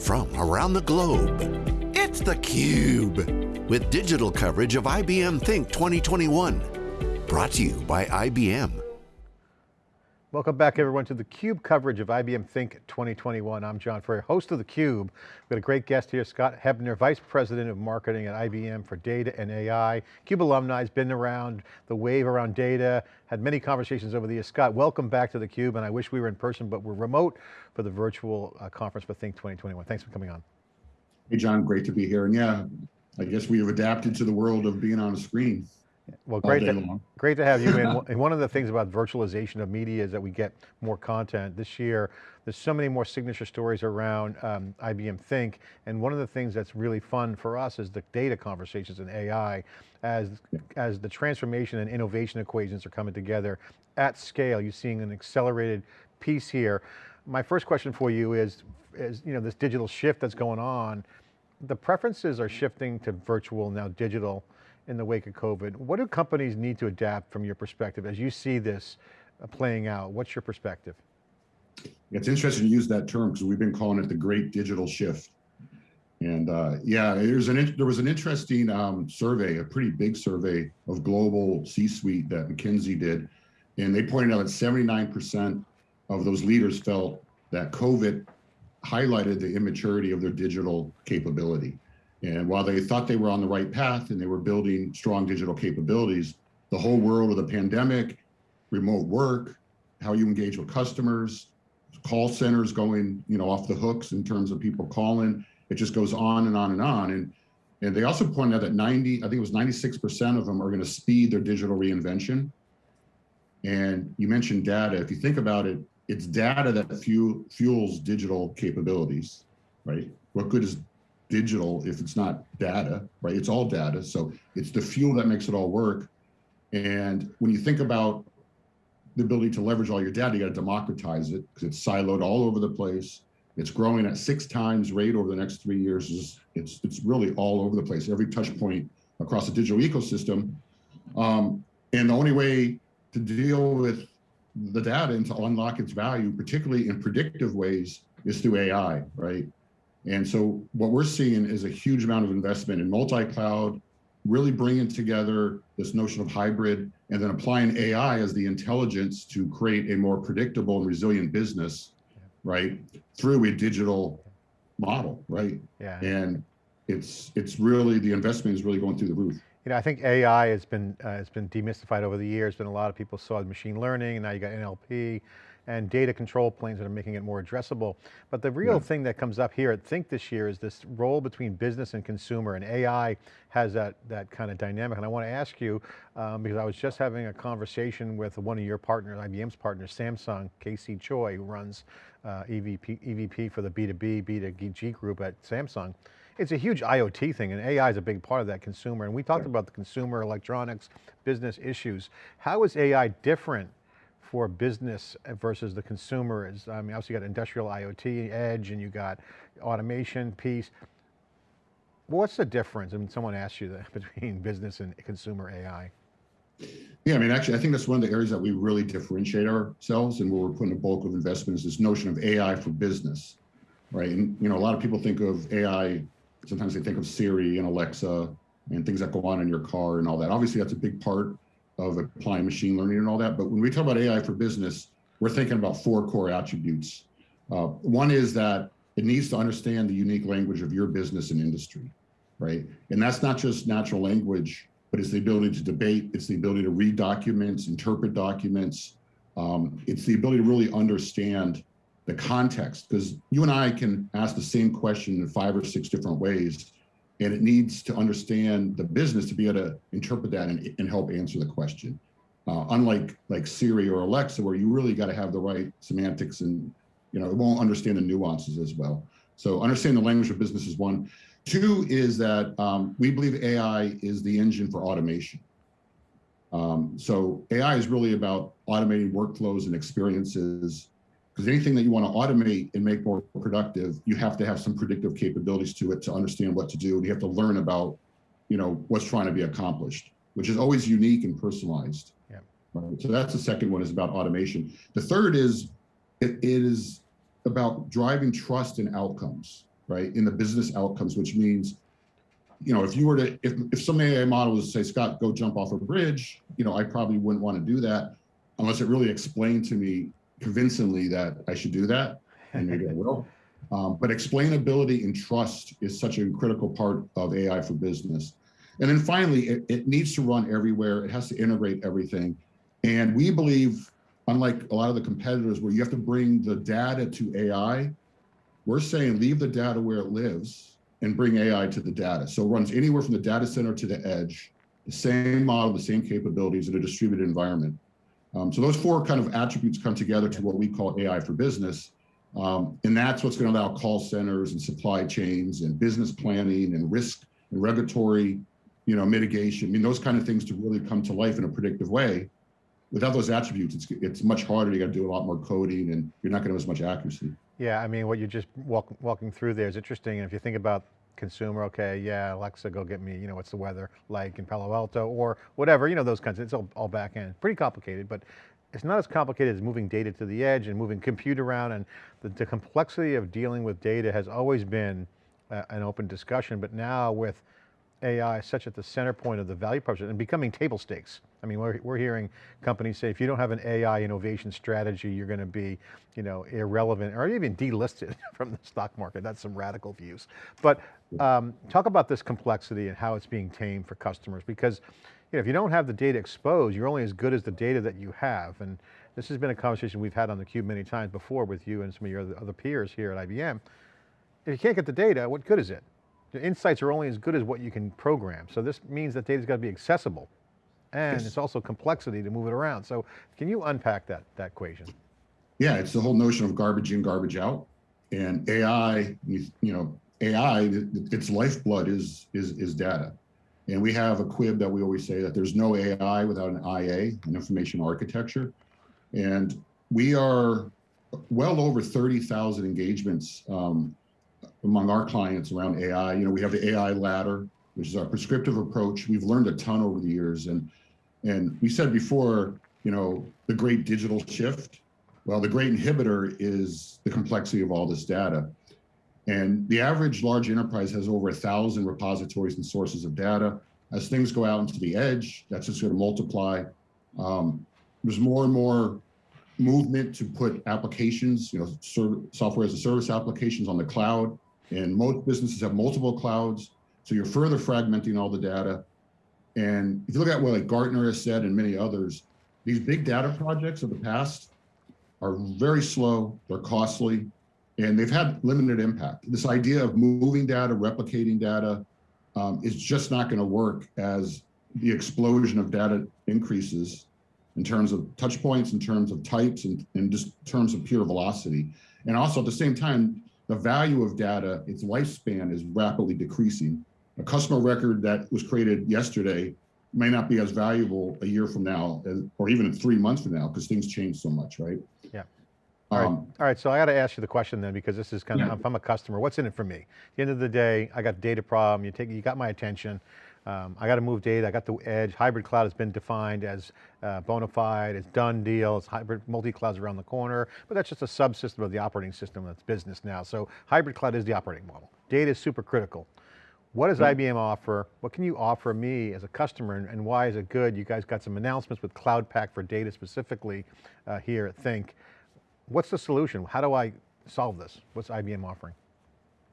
from around the globe. It's theCUBE, with digital coverage of IBM Think 2021. Brought to you by IBM. Welcome back everyone to the CUBE coverage of IBM Think 2021. I'm John Furrier, host of the Cube. We've got a great guest here, Scott Hebner, Vice President of Marketing at IBM for Data and AI. CUBE alumni, has been around the wave around data, had many conversations over the years. Scott, welcome back to the Cube, and I wish we were in person, but we're remote for the virtual uh, conference for Think 2021. Thanks for coming on. Hey John, great to be here. And yeah, I guess we have adapted to the world of being on a screen. Well, great to, great to have you in. and one of the things about virtualization of media is that we get more content. This year, there's so many more signature stories around um, IBM Think, and one of the things that's really fun for us is the data conversations in AI, as, as the transformation and innovation equations are coming together at scale, you're seeing an accelerated piece here. My first question for you is, is you know, this digital shift that's going on, the preferences are shifting to virtual, now digital, in the wake of COVID. What do companies need to adapt from your perspective as you see this uh, playing out? What's your perspective? It's interesting to use that term because we've been calling it the great digital shift. And uh, yeah, there's an, there was an interesting um, survey, a pretty big survey of global C-suite that McKinsey did. And they pointed out that 79% of those leaders felt that COVID highlighted the immaturity of their digital capability. And while they thought they were on the right path and they were building strong digital capabilities, the whole world of the pandemic, remote work, how you engage with customers, call centers going, you know, off the hooks in terms of people calling, it just goes on and on and on. And, and they also pointed out that 90, I think it was 96% of them are going to speed their digital reinvention. And you mentioned data. If you think about it, it's data that fuel, fuels digital capabilities, right? What good is digital if it's not data, right? It's all data. So it's the fuel that makes it all work. And when you think about the ability to leverage all your data, you got to democratize it because it's siloed all over the place. It's growing at six times rate over the next three years. It's, it's, it's really all over the place, every touch point across the digital ecosystem. Um, and the only way to deal with the data and to unlock its value, particularly in predictive ways, is through AI, right? And so what we're seeing is a huge amount of investment in multi-cloud, really bringing together this notion of hybrid and then applying AI as the intelligence to create a more predictable and resilient business, right? Through a digital model, right? Yeah. And it's it's really, the investment is really going through the roof. You know, I think AI has been, uh, has been demystified over the years, been a lot of people saw machine learning and now you got NLP and data control planes that are making it more addressable. But the real yeah. thing that comes up here at Think this year is this role between business and consumer and AI has that, that kind of dynamic. And I want to ask you, um, because I was just having a conversation with one of your partners, IBM's partners, Samsung, Casey Choi, who runs uh, EVP, EVP for the B2B, B2G group at Samsung. It's a huge IoT thing and AI is a big part of that consumer. And we talked about the consumer electronics business issues. How is AI different for business versus the consumer is, I mean, obviously you got industrial IoT, edge, and you got automation piece. What's the difference? I mean, someone asked you that between business and consumer AI. Yeah, I mean, actually, I think that's one of the areas that we really differentiate ourselves and where we're putting a bulk of investment is this notion of AI for business, right? And, you know, a lot of people think of AI, sometimes they think of Siri and Alexa and things that go on in your car and all that. Obviously, that's a big part of applying machine learning and all that. But when we talk about AI for business, we're thinking about four core attributes. Uh, one is that it needs to understand the unique language of your business and industry, right? And that's not just natural language, but it's the ability to debate, it's the ability to read documents, interpret documents. Um, it's the ability to really understand the context, because you and I can ask the same question in five or six different ways, and it needs to understand the business to be able to interpret that and, and help answer the question. Uh, unlike like Siri or Alexa, where you really got to have the right semantics and you know it won't understand the nuances as well. So understanding the language of business is one. Two is that um, we believe AI is the engine for automation. Um, so AI is really about automating workflows and experiences because anything that you want to automate and make more productive, you have to have some predictive capabilities to it to understand what to do. And you have to learn about, you know, what's trying to be accomplished, which is always unique and personalized. Yeah. Right? So that's the second one is about automation. The third is, it is about driving trust and outcomes, right, in the business outcomes, which means, you know, if you were to, if, if some AI model was to say, Scott, go jump off a bridge, you know, I probably wouldn't want to do that unless it really explained to me convincingly that I should do that, and maybe I will. Um, but explainability and trust is such a critical part of AI for business. And then finally, it, it needs to run everywhere. It has to integrate everything. And we believe, unlike a lot of the competitors where you have to bring the data to AI, we're saying leave the data where it lives and bring AI to the data. So it runs anywhere from the data center to the edge, the same model, the same capabilities in a distributed environment. Um, so those four kind of attributes come together to what we call AI for business. Um, and that's what's going to allow call centers and supply chains and business planning and risk and regulatory, you know, mitigation. I mean, those kind of things to really come to life in a predictive way. Without those attributes, it's, it's much harder. You got to do a lot more coding and you're not going to have as much accuracy. Yeah, I mean, what you're just walk, walking through there is interesting. And if you think about consumer, okay, yeah, Alexa, go get me, you know, what's the weather like in Palo Alto or whatever, you know, those kinds of, it's all, all back end. Pretty complicated, but it's not as complicated as moving data to the edge and moving compute around and the, the complexity of dealing with data has always been uh, an open discussion, but now with AI such at the center point of the value proposition and becoming table stakes. I mean, we're, we're hearing companies say, if you don't have an AI innovation strategy, you're going to be, you know, irrelevant or even delisted from the stock market. That's some radical views. But um, talk about this complexity and how it's being tamed for customers because you know, if you don't have the data exposed, you're only as good as the data that you have. And this has been a conversation we've had on theCUBE many times before with you and some of your other peers here at IBM. If you can't get the data, what good is it? The insights are only as good as what you can program. So this means that data's got to be accessible. And yes. it's also complexity to move it around. So can you unpack that, that equation? Yeah, it's the whole notion of garbage in, garbage out. And AI, you, you know, AI, its lifeblood is, is, is data. And we have a quib that we always say that there's no AI without an IA, an information architecture. And we are well over 30,000 engagements um, among our clients around AI. You know, we have the AI ladder, which is our prescriptive approach. We've learned a ton over the years. And, and we said before, you know, the great digital shift. Well, the great inhibitor is the complexity of all this data. And the average large enterprise has over a thousand repositories and sources of data. As things go out into the edge, that's just going to multiply. Um, there's more and more movement to put applications, you know, software as a service applications on the cloud. And most businesses have multiple clouds. So you're further fragmenting all the data. And if you look at what like Gartner has said and many others, these big data projects of the past are very slow, they're costly, and they've had limited impact. This idea of moving data, replicating data, um, is just not going to work as the explosion of data increases in terms of touch points, in terms of types, and in just terms of pure velocity. And also at the same time, the value of data, its lifespan is rapidly decreasing. A customer record that was created yesterday may not be as valuable a year from now, or even three months from now, because things change so much, right? Yeah. All right. Um, All right, so I got to ask you the question then, because this is kind of, yeah. if I'm a customer, what's in it for me? At the end of the day, I got data problem, you take, you got my attention, um, I got to move data, I got the edge, hybrid cloud has been defined as uh, bona fide, it's done deal, it's hybrid, multi-clouds around the corner, but that's just a subsystem of the operating system that's business now. So hybrid cloud is the operating model. Data is super critical. What does mm-hmm. IBM offer? What can you offer me as a customer and, and, why is it good? You guys got some announcements with Cloud Pak for data specifically uh, here at Think. What's the solution? How do I solve this? What's IBM offering?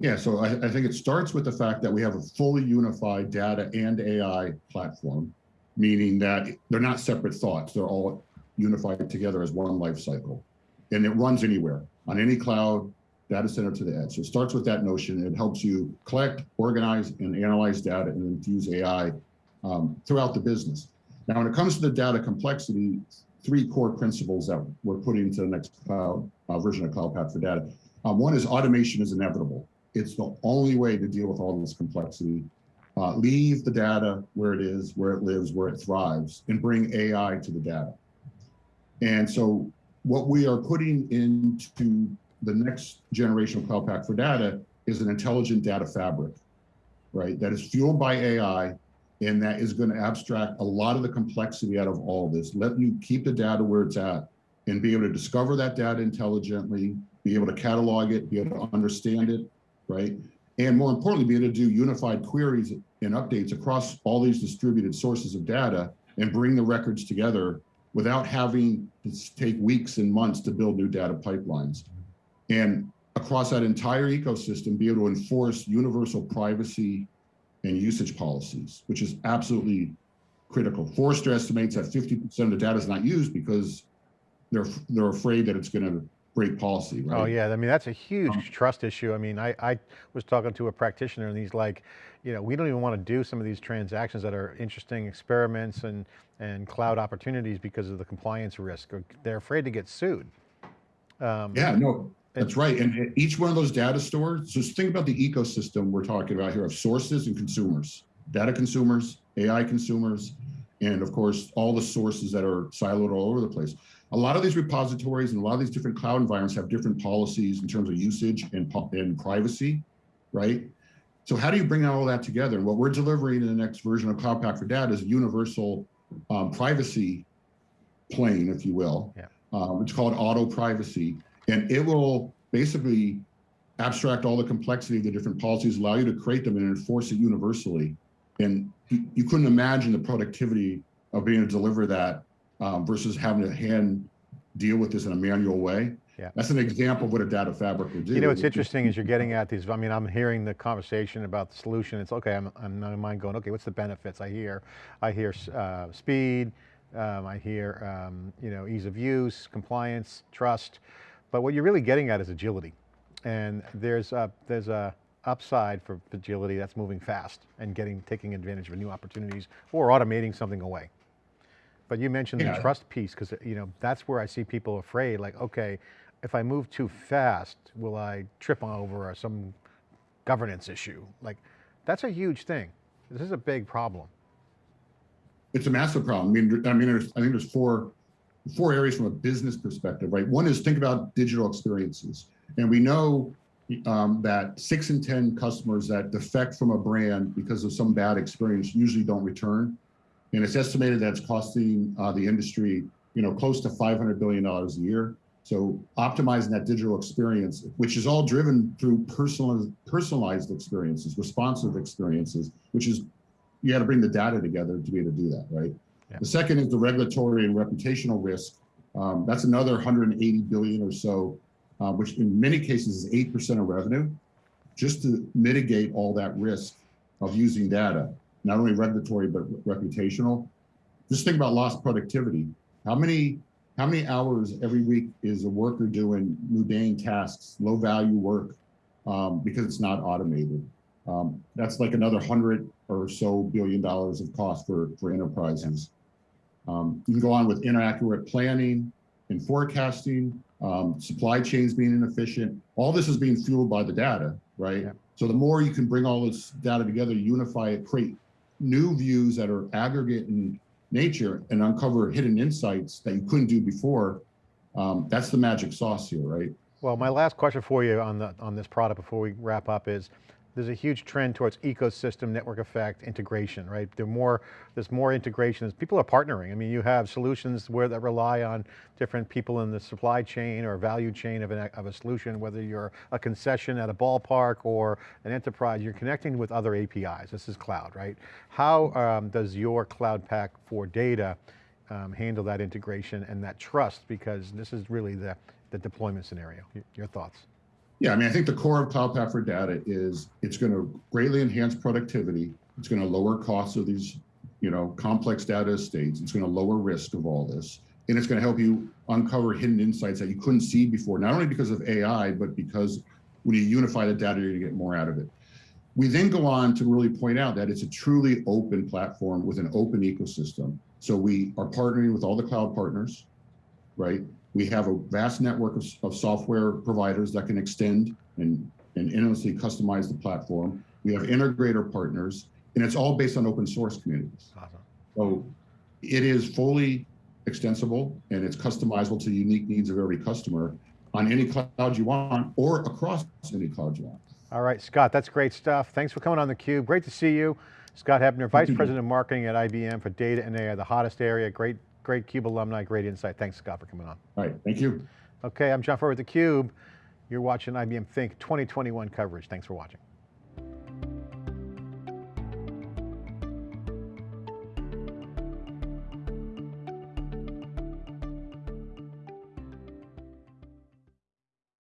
Yeah, so I, I, think it starts with the fact that we have a fully unified data and AI platform, meaning that they're not separate thoughts. They're all unified together as one life cycle. And it runs anywhere, on any cloud, data center to the edge. So it starts with that notion. It helps you collect, organize, and analyze data and infuse AI um, throughout the business. Now, when it comes to the data complexity, three core principles that we're putting into the next cloud uh, version of Cloud Pak for Data. Um, one is automation is inevitable. It's the only way to deal with all this complexity. Uh, leave the data where it is, where it lives, where it thrives, and bring AI to the data. And so what we are putting into the next generation of Cloud Pak for Data is an intelligent data fabric, right? That is fueled by AI and that is going to abstract a lot of the complexity out of all this. Let you keep the data where it's at and be able to discover that data intelligently, be able to catalog it, be able to understand it, right? And more importantly, be able to do unified queries and updates across all these distributed sources of data and bring the records together without having to take weeks and months to build new data pipelines. And across that entire ecosystem, be able to enforce universal privacy and usage policies, which is absolutely critical. Forrester estimates that 50% of the data is not used because they're they're afraid that it's going to break policy, right? Oh yeah, I mean, that's a huge Um, trust issue. I mean, I, I was talking to a practitioner and he's like, you know, we don't even want to do some of these transactions that are interesting experiments and, and cloud opportunities because of the compliance risk. They're afraid to get sued. Um, Yeah, no, that's right. And each one of those data stores, just think about the ecosystem we're talking about here of sources and consumers, data consumers, AI consumers, and of course, all the sources that are siloed all over the place. A lot of these repositories and a lot of these different cloud environments have different policies in terms of usage and, and privacy, right? So how do you bring all that together? And what we're delivering in the next version of Cloud Pak for Data is a universal um, privacy plane, if you will. Yeah. Um, it's called auto privacy, and it will basically abstract all the complexity of the different policies, allow you to create them and enforce it universally. And you, you couldn't imagine the productivity of being able to deliver that um, versus having to hand deal with this in a manual way. Yeah. That's an example of what a data fabric will do. You know, what's interesting is you're getting at these, I mean, I'm hearing the conversation about the solution. It's okay, I'm, I'm in mind going, okay, what's the benefits? I hear, I hear uh, speed, um, I hear, um, you know, ease of use, compliance, trust. But what you're really getting at is agility. And there's a, there's a upside for agility that's moving fast and getting, taking advantage of new opportunities or automating something away. But you mentioned the trust piece because you know that's where I see people afraid. Like, okay, if I move too fast, will I trip over some governance issue? Like, that's a huge thing. This is a big problem. It's a massive problem. I mean, I mean, there's, I think there's four, four areas from a business perspective, right? One is think about digital experiences. And we know um, that six in 10 customers that defect from a brand because of some bad experience usually don't return. And it's estimated that it's costing uh, the industry, you know, close to $500 billion a year. So optimizing that digital experience, which is all driven through personal, personalized experiences, responsive experiences, which is you got to bring the data together to be able to do that, right? Yeah. The second is the regulatory and reputational risk. Um, that's another 180 billion or so, uh, which in many cases is 8% of revenue, just to mitigate all that risk of using data, not only regulatory, but reputational. Just think about lost productivity. How many, how many hours every week is a worker doing mundane tasks, low value work, um, because it's not automated? Um, that's like another hundred or so billion dollars of cost for, for enterprises. Um, you can go on with inaccurate planning and forecasting, um, supply chains being inefficient. All this is being fueled by the data, right? Yeah. So the more you can bring all this data together, unify it, create new views that are aggregate in nature and uncover hidden insights that you couldn't do before. Um, that's the magic sauce here, right? Well, my last question for you on the on this product before we wrap up is, there's a huge trend towards ecosystem network effect integration, right? There more, there's more integrations. People are partnering. I mean, you have solutions where that rely on different people in the supply chain or value chain of, an, of a solution, whether you're a concession at a ballpark or an enterprise, you're connecting with other APIs. This is cloud, right? How um, does your Cloud Pak for data um, handle that integration and that trust? Because this is really the, the deployment scenario. Your thoughts? Yeah, I mean, I think the core of Cloud Pak for Data is it's going to greatly enhance productivity. It's going to lower costs of these, you know, complex data estates. It's going to lower risk of all this. And it's going to help you uncover hidden insights that you couldn't see before, not only because of AI, but because when you unify the data, you're going to get more out of it. We then go on to really point out that it's a truly open platform with an open ecosystem. So we are partnering with all the cloud partners, right? We have a vast network of, of software providers that can extend and, and endlessly customize the platform. We have integrator partners, and it's all based on open source communities. Awesome. So it is fully extensible and it's customizable to the unique needs of every customer on any cloud you want or across any cloud you want. All right, Scott, that's great stuff. Thanks for coming on theCUBE. Great to see you. Scott Hebner, Vice. President of Marketing at IBM for data and AI, the hottest area. Great, great CUBE alumni, great insight. Thanks, Scott, for coming on. All right, thank you. Okay, I'm John Furrier with theCUBE. You're watching IBM Think 2021 coverage. Thanks for watching.